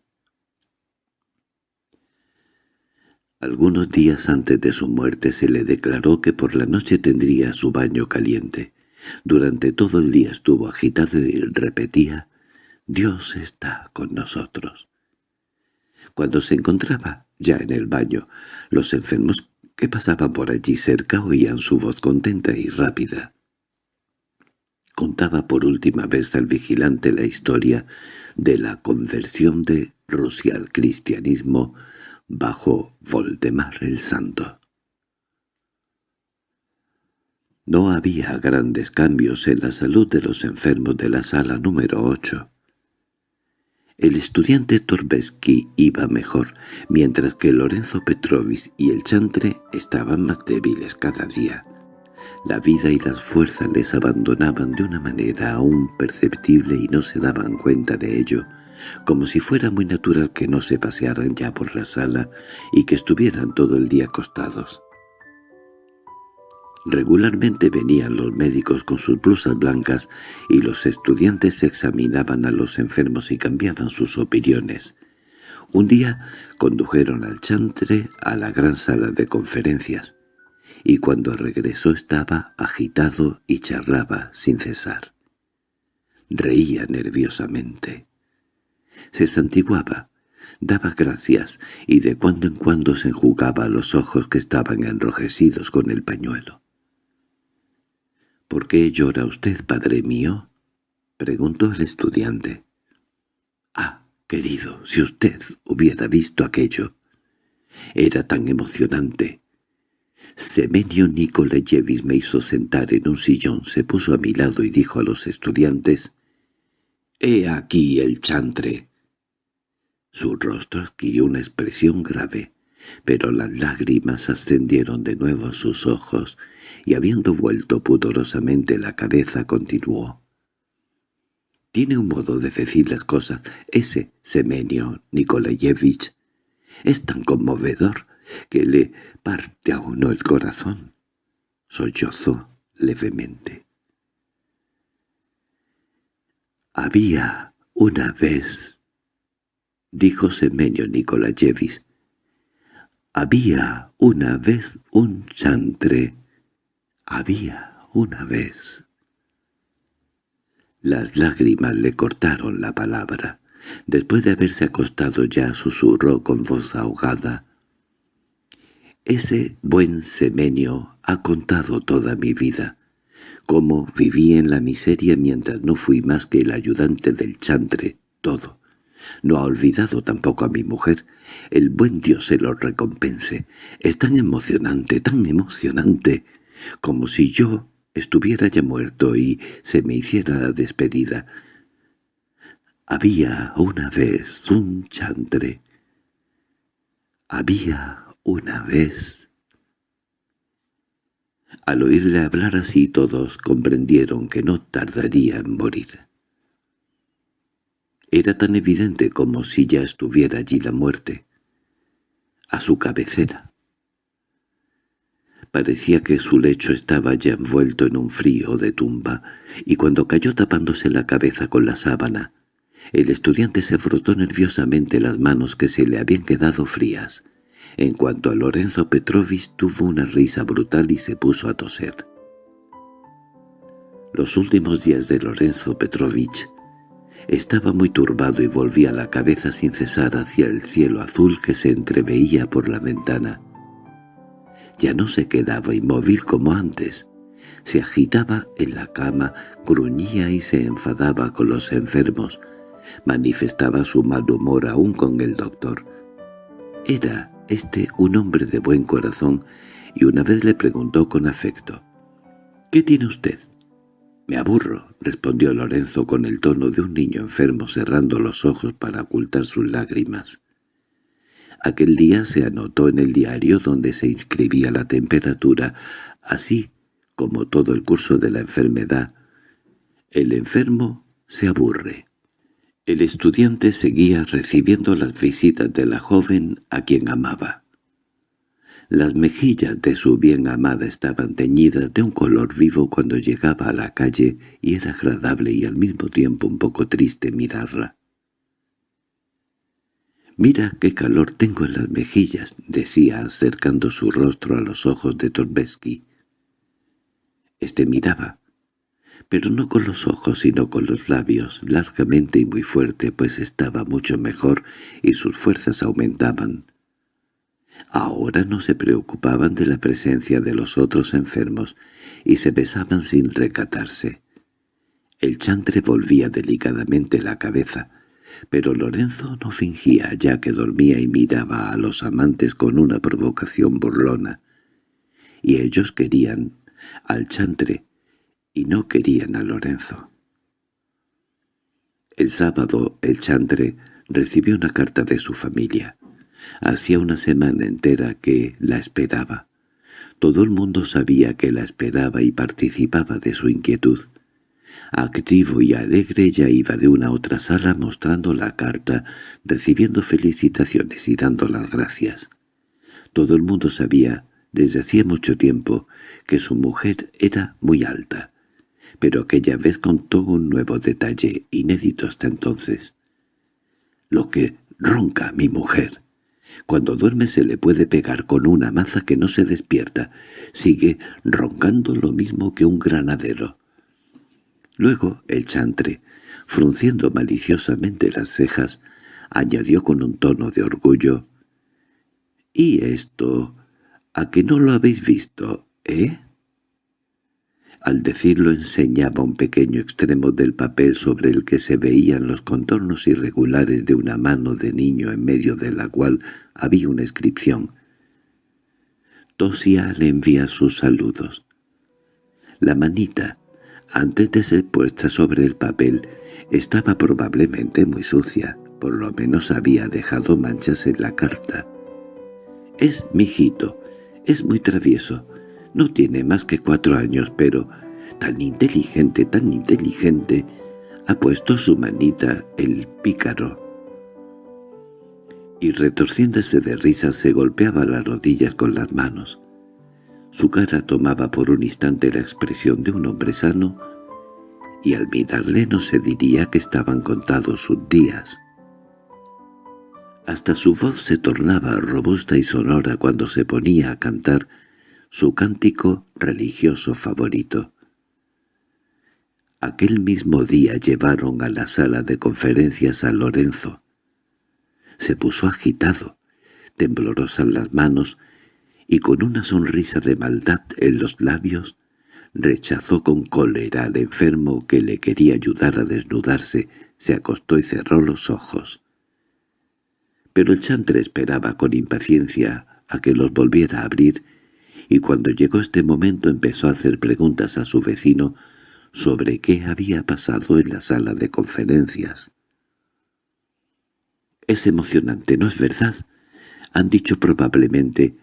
Algunos días antes de su muerte se le declaró que por la noche tendría su baño caliente. Durante todo el día estuvo agitado y repetía, «Dios está con nosotros». Cuando se encontraba ya en el baño, los enfermos que pasaban por allí cerca oían su voz contenta y rápida. Contaba por última vez al vigilante la historia de la conversión de Rusia al cristianismo bajo Voldemar el Santo. No había grandes cambios en la salud de los enfermos de la sala número ocho. El estudiante Torbesky iba mejor, mientras que Lorenzo Petrovich y el chantre estaban más débiles cada día. La vida y las fuerzas les abandonaban de una manera aún perceptible y no se daban cuenta de ello, como si fuera muy natural que no se pasearan ya por la sala y que estuvieran todo el día acostados. Regularmente venían los médicos con sus blusas blancas y los estudiantes examinaban a los enfermos y cambiaban sus opiniones. Un día condujeron al chantre a la gran sala de conferencias, y cuando regresó estaba agitado y charlaba sin cesar. Reía nerviosamente. Se santiguaba, daba gracias y de cuando en cuando se enjugaba los ojos que estaban enrojecidos con el pañuelo. —¿Por qué llora usted, padre mío? —preguntó el estudiante. —Ah, querido, si usted hubiera visto aquello. Era tan emocionante. Semenio Nikolayevich me hizo sentar en un sillón, se puso a mi lado y dijo a los estudiantes, «He aquí el chantre». Su rostro adquirió una expresión grave, pero las lágrimas ascendieron de nuevo a sus ojos y habiendo vuelto pudorosamente la cabeza continuó. Tiene un modo de decir las cosas, ese Semenio Nikolayevich. Es tan conmovedor que le parte a uno el corazón. Sollozó levemente. Había una vez, dijo Semenio Nikolayevich, había una vez un chantre había una vez. Las lágrimas le cortaron la palabra. Después de haberse acostado ya susurró con voz ahogada. Ese buen semenio ha contado toda mi vida, cómo viví en la miseria mientras no fui más que el ayudante del chantre, todo. No ha olvidado tampoco a mi mujer. El buen Dios se lo recompense. Es tan emocionante, tan emocionante como si yo estuviera ya muerto y se me hiciera la despedida. Había una vez un chantre. Había una vez... Al oírle hablar así todos comprendieron que no tardaría en morir. Era tan evidente como si ya estuviera allí la muerte, a su cabecera. Parecía que su lecho estaba ya envuelto en un frío de tumba, y cuando cayó tapándose la cabeza con la sábana, el estudiante se frotó nerviosamente las manos que se le habían quedado frías. En cuanto a Lorenzo Petrovich tuvo una risa brutal y se puso a toser. Los últimos días de Lorenzo Petrovich estaba muy turbado y volvía la cabeza sin cesar hacia el cielo azul que se entreveía por la ventana. Ya no se quedaba inmóvil como antes. Se agitaba en la cama, gruñía y se enfadaba con los enfermos. Manifestaba su mal humor aún con el doctor. Era este un hombre de buen corazón y una vez le preguntó con afecto. —¿Qué tiene usted? —Me aburro —respondió Lorenzo con el tono de un niño enfermo cerrando los ojos para ocultar sus lágrimas. Aquel día se anotó en el diario donde se inscribía la temperatura, así como todo el curso de la enfermedad. El enfermo se aburre. El estudiante seguía recibiendo las visitas de la joven a quien amaba. Las mejillas de su bien amada estaban teñidas de un color vivo cuando llegaba a la calle y era agradable y al mismo tiempo un poco triste mirarla. «Mira qué calor tengo en las mejillas», decía acercando su rostro a los ojos de Torbesky. Este miraba, pero no con los ojos sino con los labios, largamente y muy fuerte, pues estaba mucho mejor y sus fuerzas aumentaban. Ahora no se preocupaban de la presencia de los otros enfermos y se besaban sin recatarse. El chantre volvía delicadamente la cabeza, pero Lorenzo no fingía ya que dormía y miraba a los amantes con una provocación burlona. Y ellos querían al chantre y no querían a Lorenzo. El sábado el chantre recibió una carta de su familia. Hacía una semana entera que la esperaba. Todo el mundo sabía que la esperaba y participaba de su inquietud. Activo y alegre ya iba de una a otra sala mostrando la carta, recibiendo felicitaciones y dando las gracias. Todo el mundo sabía desde hacía mucho tiempo que su mujer era muy alta, pero aquella vez contó un nuevo detalle, inédito hasta entonces. «Lo que ronca mi mujer. Cuando duerme se le puede pegar con una maza que no se despierta. Sigue roncando lo mismo que un granadero». Luego el chantre, frunciendo maliciosamente las cejas, añadió con un tono de orgullo, «¿Y esto? ¿A que no lo habéis visto, eh?» Al decirlo enseñaba un pequeño extremo del papel sobre el que se veían los contornos irregulares de una mano de niño en medio de la cual había una inscripción. Tosia le envía sus saludos. La manita, antes de ser puesta sobre el papel, estaba probablemente muy sucia, por lo menos había dejado manchas en la carta. «Es mi hijito, es muy travieso, no tiene más que cuatro años, pero tan inteligente, tan inteligente, ha puesto su manita el pícaro». Y retorciéndose de risa se golpeaba las rodillas con las manos. Su cara tomaba por un instante la expresión de un hombre sano, y al mirarle no se diría que estaban contados sus días. Hasta su voz se tornaba robusta y sonora cuando se ponía a cantar su cántico religioso favorito. Aquel mismo día llevaron a la sala de conferencias a Lorenzo. Se puso agitado, temblorosas las manos, y con una sonrisa de maldad en los labios, rechazó con cólera al enfermo que le quería ayudar a desnudarse, se acostó y cerró los ojos. Pero el chantre esperaba con impaciencia a que los volviera a abrir, y cuando llegó este momento empezó a hacer preguntas a su vecino sobre qué había pasado en la sala de conferencias. «Es emocionante, ¿no es verdad?» Han dicho probablemente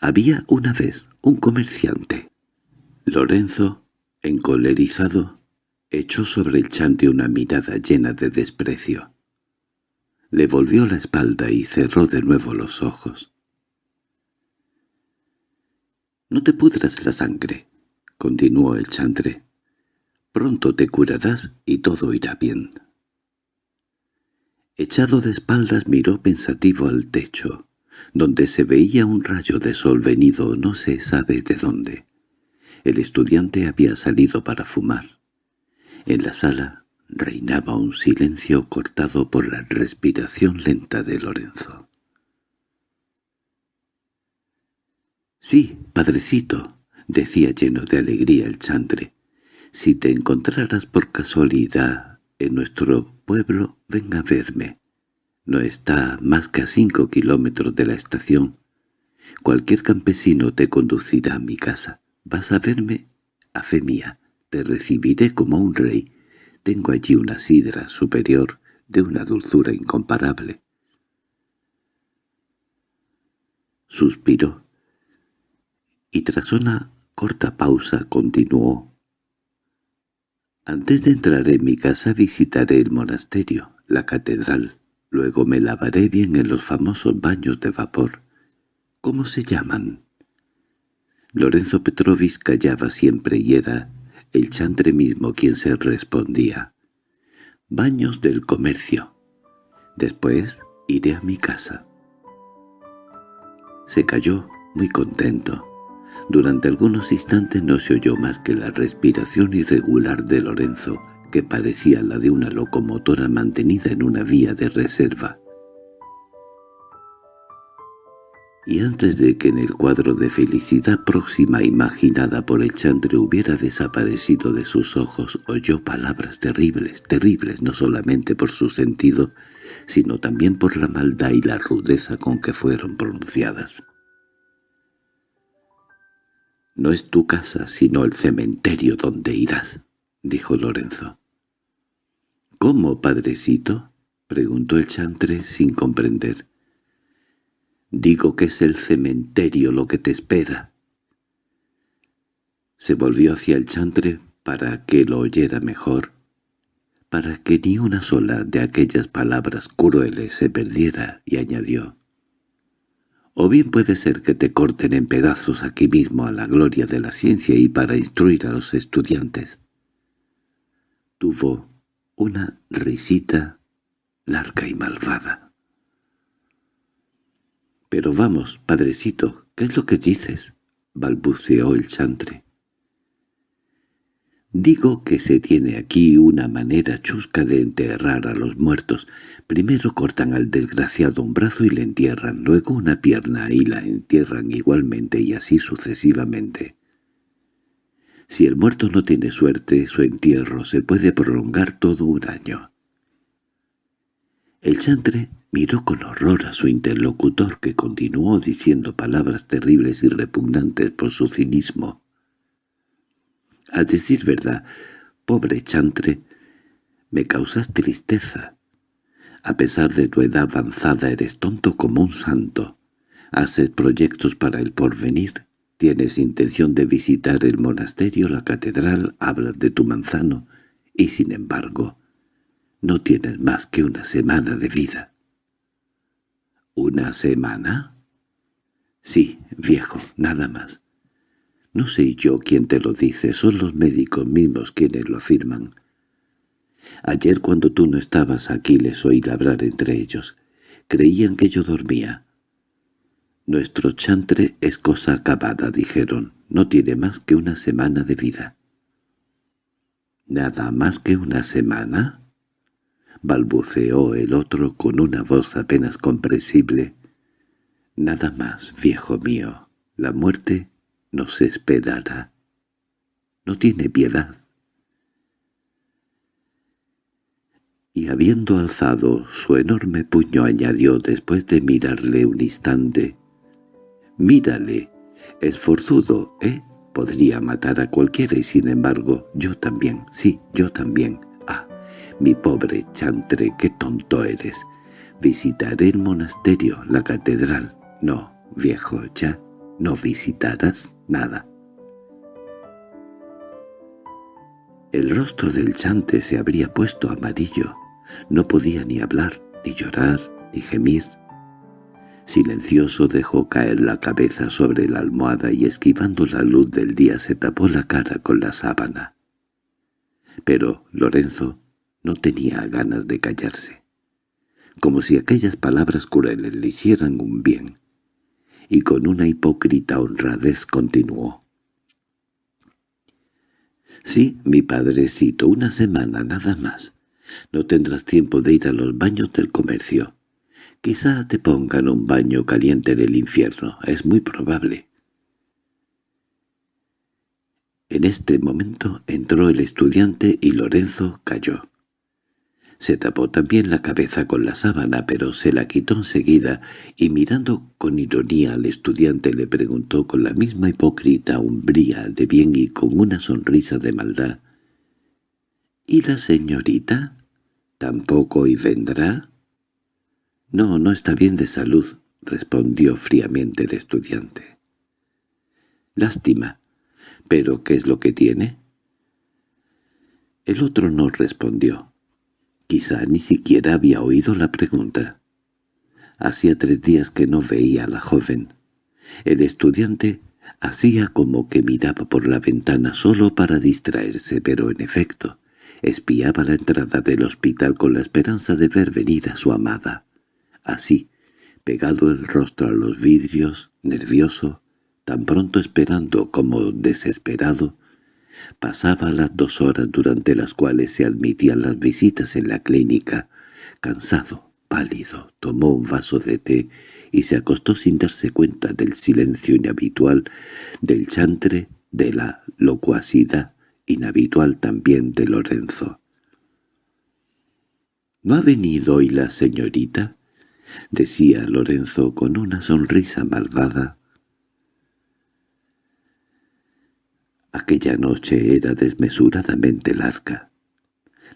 había una vez un comerciante. Lorenzo, encolerizado, echó sobre el chante una mirada llena de desprecio. Le volvió la espalda y cerró de nuevo los ojos. «No te pudras la sangre», continuó el chantre. «Pronto te curarás y todo irá bien». Echado de espaldas miró pensativo al techo donde se veía un rayo de sol venido no se sabe de dónde. El estudiante había salido para fumar. En la sala reinaba un silencio cortado por la respiración lenta de Lorenzo. «Sí, padrecito», decía lleno de alegría el chantre, «si te encontraras por casualidad en nuestro pueblo, ven a verme. No está más que a cinco kilómetros de la estación. Cualquier campesino te conducirá a mi casa. Vas a verme a fe mía. Te recibiré como un rey. Tengo allí una sidra superior de una dulzura incomparable. Suspiró, y tras una corta pausa continuó. Antes de entrar en mi casa visitaré el monasterio, la catedral, Luego me lavaré bien en los famosos baños de vapor. ¿Cómo se llaman? Lorenzo Petrovich callaba siempre y era el chantre mismo quien se respondía. Baños del comercio. Después iré a mi casa. Se cayó muy contento. Durante algunos instantes no se oyó más que la respiración irregular de Lorenzo, que parecía la de una locomotora mantenida en una vía de reserva. Y antes de que en el cuadro de felicidad próxima imaginada por el chantre hubiera desaparecido de sus ojos, oyó palabras terribles, terribles no solamente por su sentido, sino también por la maldad y la rudeza con que fueron pronunciadas. «No es tu casa, sino el cementerio donde irás», dijo Lorenzo. —¿Cómo, padrecito? —preguntó el chantre sin comprender. —Digo que es el cementerio lo que te espera. Se volvió hacia el chantre para que lo oyera mejor, para que ni una sola de aquellas palabras crueles se perdiera, y añadió. O bien puede ser que te corten en pedazos aquí mismo a la gloria de la ciencia y para instruir a los estudiantes. Tuvo una risita larga y malvada. —Pero vamos, padrecito, ¿qué es lo que dices? —balbuceó el chantre. Digo que se tiene aquí una manera chusca de enterrar a los muertos. Primero cortan al desgraciado un brazo y le entierran, luego una pierna y la entierran igualmente y así sucesivamente. Si el muerto no tiene suerte, su entierro se puede prolongar todo un año. El chantre miró con horror a su interlocutor que continuó diciendo palabras terribles y repugnantes por su cinismo. A decir verdad, pobre chantre, me causas tristeza. A pesar de tu edad avanzada eres tonto como un santo. Haces proyectos para el porvenir. Tienes intención de visitar el monasterio, la catedral, hablas de tu manzano, y sin embargo, no tienes más que una semana de vida. ¿Una semana? Sí, viejo, nada más. No sé yo quién te lo dice, son los médicos mismos quienes lo afirman. Ayer cuando tú no estabas aquí les oí labrar entre ellos. Creían que yo dormía. Nuestro chantre es cosa acabada, dijeron. No tiene más que una semana de vida. —¿Nada más que una semana? balbuceó el otro con una voz apenas comprensible. —Nada más, viejo mío. La muerte nos esperará. No tiene piedad. Y habiendo alzado su enorme puño añadió después de mirarle un instante, «Mírale, es forzudo, ¿eh? Podría matar a cualquiera y sin embargo yo también, sí, yo también. Ah, mi pobre chantre, qué tonto eres. Visitaré el monasterio, la catedral. No, viejo, ya no visitarás nada. El rostro del chante se habría puesto amarillo. No podía ni hablar, ni llorar, ni gemir. Silencioso dejó caer la cabeza sobre la almohada y esquivando la luz del día se tapó la cara con la sábana. Pero Lorenzo no tenía ganas de callarse, como si aquellas palabras crueles le hicieran un bien y con una hipócrita honradez continuó. «Sí, mi padrecito, una semana nada más. No tendrás tiempo de ir a los baños del comercio. Quizá te pongan un baño caliente en el infierno, es muy probable». En este momento entró el estudiante y Lorenzo cayó. Se tapó también la cabeza con la sábana, pero se la quitó enseguida, y mirando con ironía al estudiante le preguntó con la misma hipócrita umbría de bien y con una sonrisa de maldad. —¿Y la señorita? ¿Tampoco hoy vendrá? —No, no está bien de salud —respondió fríamente el estudiante. —Lástima. ¿Pero qué es lo que tiene? El otro no respondió. Quizá ni siquiera había oído la pregunta. Hacía tres días que no veía a la joven. El estudiante hacía como que miraba por la ventana solo para distraerse, pero en efecto, espiaba la entrada del hospital con la esperanza de ver venir a su amada. Así, pegado el rostro a los vidrios, nervioso, tan pronto esperando como desesperado, Pasaba las dos horas durante las cuales se admitían las visitas en la clínica. Cansado, pálido, tomó un vaso de té y se acostó sin darse cuenta del silencio inhabitual, del chantre, de la locuacidad inhabitual también de Lorenzo. —¿No ha venido hoy la señorita? —decía Lorenzo con una sonrisa malvada. Aquella noche era desmesuradamente larga.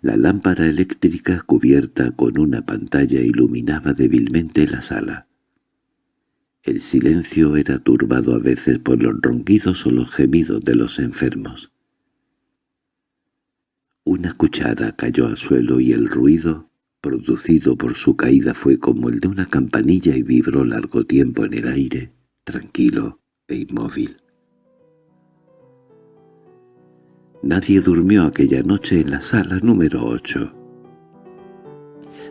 La lámpara eléctrica cubierta con una pantalla iluminaba débilmente la sala. El silencio era turbado a veces por los ronquidos o los gemidos de los enfermos. Una cuchara cayó al suelo y el ruido producido por su caída fue como el de una campanilla y vibró largo tiempo en el aire, tranquilo e inmóvil. Nadie durmió aquella noche en la sala número ocho.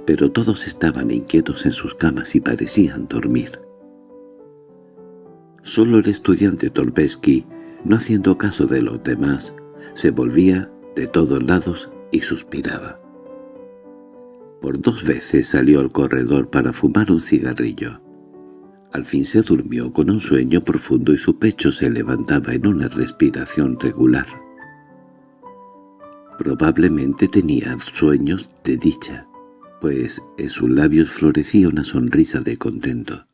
Pero todos estaban inquietos en sus camas y parecían dormir. Solo el estudiante Torbesky, no haciendo caso de los demás, se volvía de todos lados y suspiraba. Por dos veces salió al corredor para fumar un cigarrillo. Al fin se durmió con un sueño profundo y su pecho se levantaba en una respiración regular. Probablemente tenía sueños de dicha, pues en sus labios florecía una sonrisa de contento.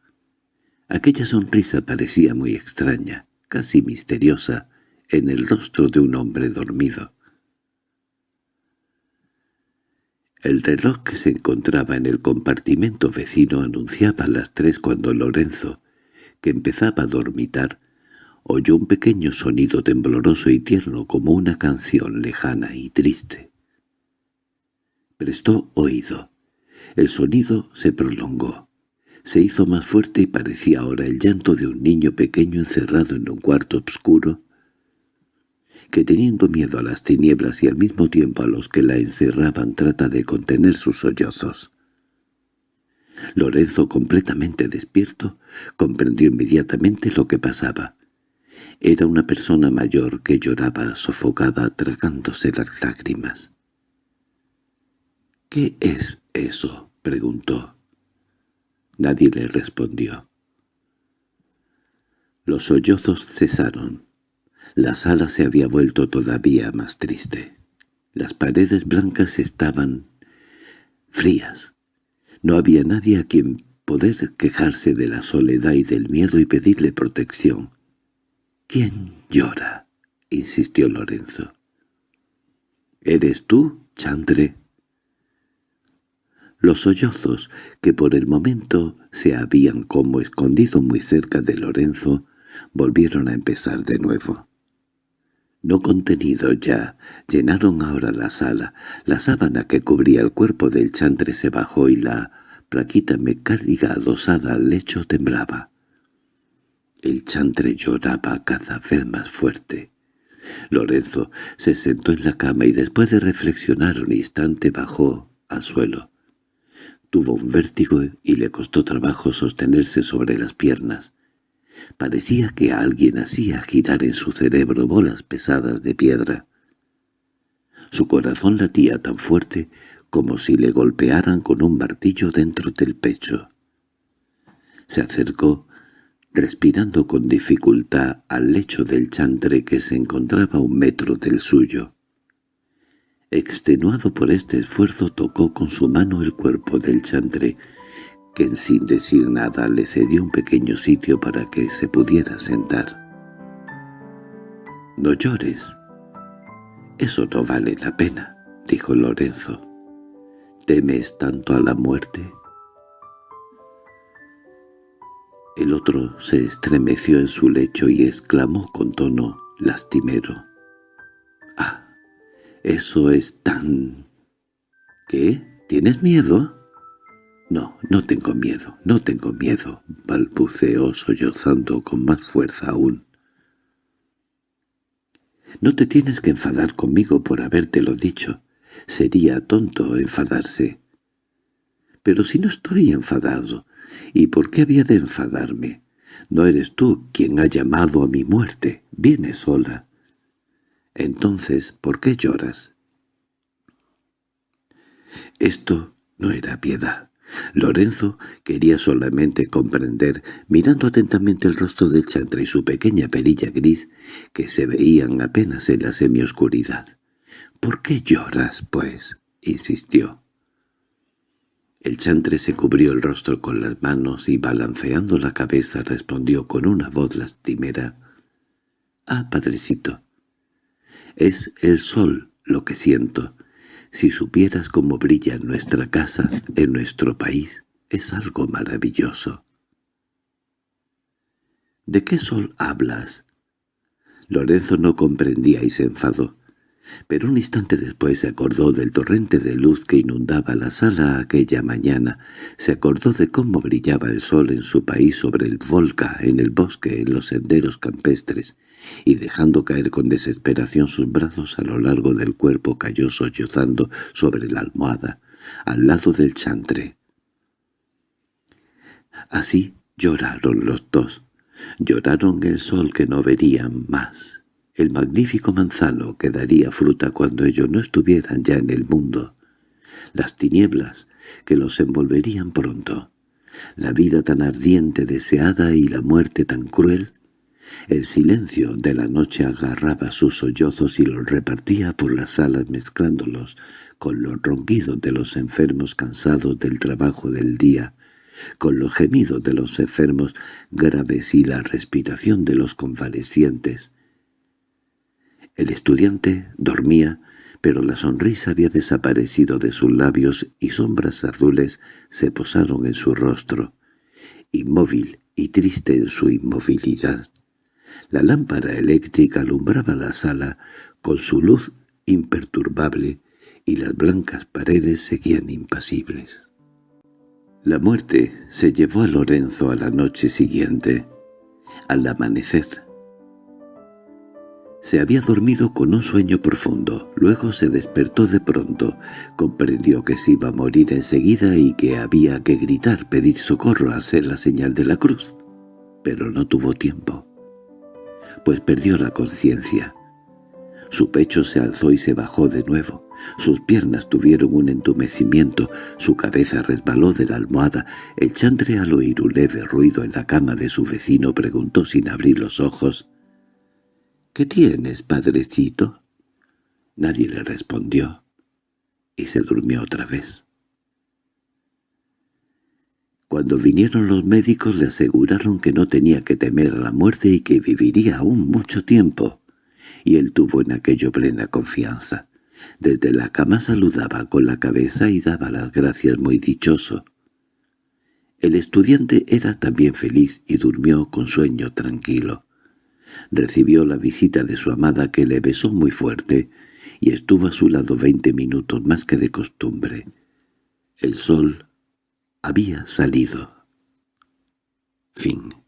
Aquella sonrisa parecía muy extraña, casi misteriosa, en el rostro de un hombre dormido. El reloj que se encontraba en el compartimento vecino anunciaba las tres cuando Lorenzo, que empezaba a dormitar, oyó un pequeño sonido tembloroso y tierno como una canción lejana y triste. Prestó oído. El sonido se prolongó. Se hizo más fuerte y parecía ahora el llanto de un niño pequeño encerrado en un cuarto oscuro, que teniendo miedo a las tinieblas y al mismo tiempo a los que la encerraban trata de contener sus sollozos. Lorenzo, completamente despierto, comprendió inmediatamente lo que pasaba. Era una persona mayor que lloraba sofocada tragándose las lágrimas. —¿Qué es eso? —preguntó. Nadie le respondió. Los sollozos cesaron. La sala se había vuelto todavía más triste. Las paredes blancas estaban frías. No había nadie a quien poder quejarse de la soledad y del miedo y pedirle protección. —¿Quién llora? —insistió Lorenzo. —¿Eres tú, Chantre? Los sollozos, que por el momento se habían como escondido muy cerca de Lorenzo, volvieron a empezar de nuevo no contenidos ya, llenaron ahora la sala. La sábana que cubría el cuerpo del chantre se bajó y la plaquita mecánica adosada al lecho temblaba. El chantre lloraba cada vez más fuerte. Lorenzo se sentó en la cama y después de reflexionar un instante bajó al suelo. Tuvo un vértigo y le costó trabajo sostenerse sobre las piernas. Parecía que alguien hacía girar en su cerebro bolas pesadas de piedra. Su corazón latía tan fuerte como si le golpearan con un martillo dentro del pecho. Se acercó, respirando con dificultad, al lecho del chantre que se encontraba a un metro del suyo. Extenuado por este esfuerzo tocó con su mano el cuerpo del chantre, quien sin decir nada le cedió un pequeño sitio para que se pudiera sentar. «No llores. Eso no vale la pena», dijo Lorenzo. «¿Temes tanto a la muerte?» El otro se estremeció en su lecho y exclamó con tono lastimero. «¡Ah! Eso es tan... ¿Qué? ¿Tienes miedo?» «No, no tengo miedo, no tengo miedo», balbuceó sollozando con más fuerza aún. «No te tienes que enfadar conmigo por habértelo dicho. Sería tonto enfadarse». «Pero si no estoy enfadado, ¿y por qué había de enfadarme? No eres tú quien ha llamado a mi muerte, vienes sola». «Entonces, ¿por qué lloras?» Esto no era piedad. Lorenzo quería solamente comprender, mirando atentamente el rostro del chantre y su pequeña perilla gris, que se veían apenas en la semioscuridad. —¿Por qué lloras, pues? —insistió. El chantre se cubrió el rostro con las manos y balanceando la cabeza respondió con una voz lastimera. —Ah, padrecito, es el sol lo que siento. Si supieras cómo brilla en nuestra casa, en nuestro país, es algo maravilloso. ¿De qué sol hablas? Lorenzo no comprendía y se enfadó. Pero un instante después se acordó del torrente de luz que inundaba la sala aquella mañana, se acordó de cómo brillaba el sol en su país sobre el Volga, en el bosque, en los senderos campestres, y dejando caer con desesperación sus brazos a lo largo del cuerpo cayó sollozando sobre la almohada, al lado del chantre. Así lloraron los dos, lloraron el sol que no verían más el magnífico manzano que daría fruta cuando ellos no estuvieran ya en el mundo, las tinieblas que los envolverían pronto, la vida tan ardiente deseada y la muerte tan cruel, el silencio de la noche agarraba sus sollozos y los repartía por las salas mezclándolos con los ronquidos de los enfermos cansados del trabajo del día, con los gemidos de los enfermos graves y la respiración de los convalecientes, el estudiante dormía, pero la sonrisa había desaparecido de sus labios y sombras azules se posaron en su rostro, inmóvil y triste en su inmovilidad. La lámpara eléctrica alumbraba la sala con su luz imperturbable y las blancas paredes seguían impasibles. La muerte se llevó a Lorenzo a la noche siguiente. Al amanecer, se había dormido con un sueño profundo, luego se despertó de pronto, comprendió que se iba a morir enseguida y que había que gritar, pedir socorro, hacer la señal de la cruz. Pero no tuvo tiempo, pues perdió la conciencia. Su pecho se alzó y se bajó de nuevo. Sus piernas tuvieron un entumecimiento, su cabeza resbaló de la almohada. El chantre al oír un leve ruido en la cama de su vecino preguntó sin abrir los ojos —¿Qué tienes, padrecito? Nadie le respondió, y se durmió otra vez. Cuando vinieron los médicos le aseguraron que no tenía que temer a la muerte y que viviría aún mucho tiempo, y él tuvo en aquello plena confianza. Desde la cama saludaba con la cabeza y daba las gracias muy dichoso. El estudiante era también feliz y durmió con sueño tranquilo. Recibió la visita de su amada que le besó muy fuerte y estuvo a su lado veinte minutos más que de costumbre. El sol había salido. Fin